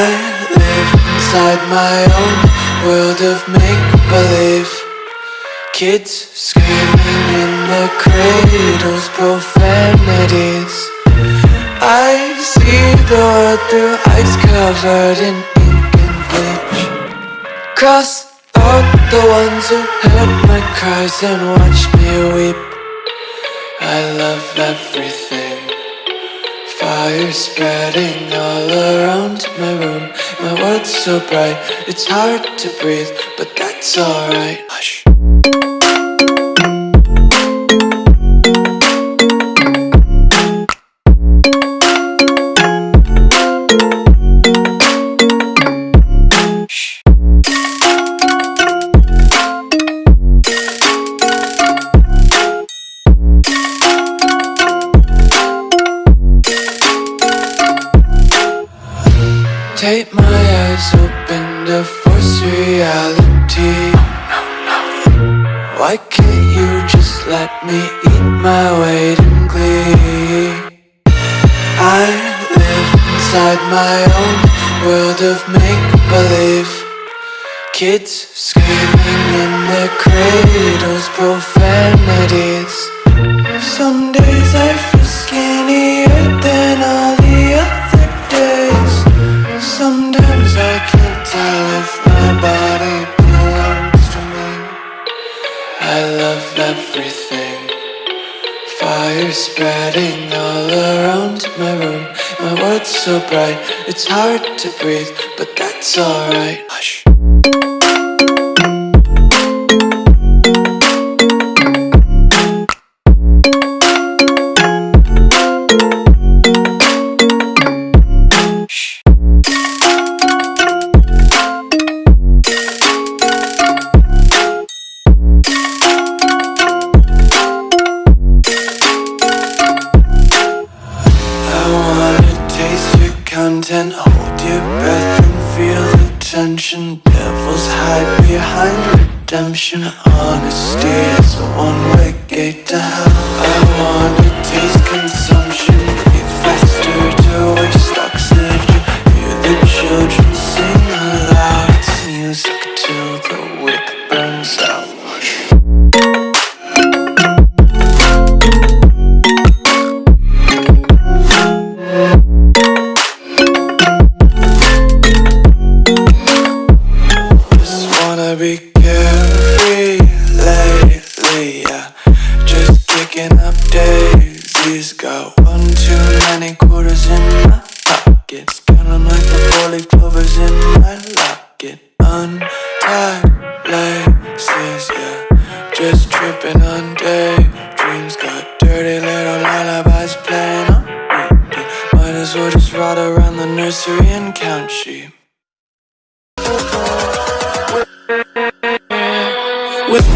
inside my own world of make-believe. Kids screaming in the cradles, profanities. I see the world through ice covered in ink and bleach. Cross out the ones who heard my cries and watched me weep. I love everything Fire spreading all around my room. My world's so bright, it's hard to breathe But that's alright. Hush Take my eyes open to force reality. Why can't you just let me eat my weight in glee? I live inside my own world of make-believe. Kids screaming in their cradles, profanities. Some days I feel Fire spreading all around my room. My world's so bright, it's hard to breathe But that's alright. Hush content Hold your breath and feel the tension. Devils hide behind redemption. Honesty is a one-way gate to hell. I wanna taste consumption. Breathe faster to waste oxygen. Hear the children sing aloud. It's music till the wick burns out Got one too many quarters in my pockets Counting like the four-leaf clovers in my locket. Untied laces, yeah. Just tripping on daydreams. Got dirty little lullabies playing on repeat. Might as well just ride around the nursery and count sheep. With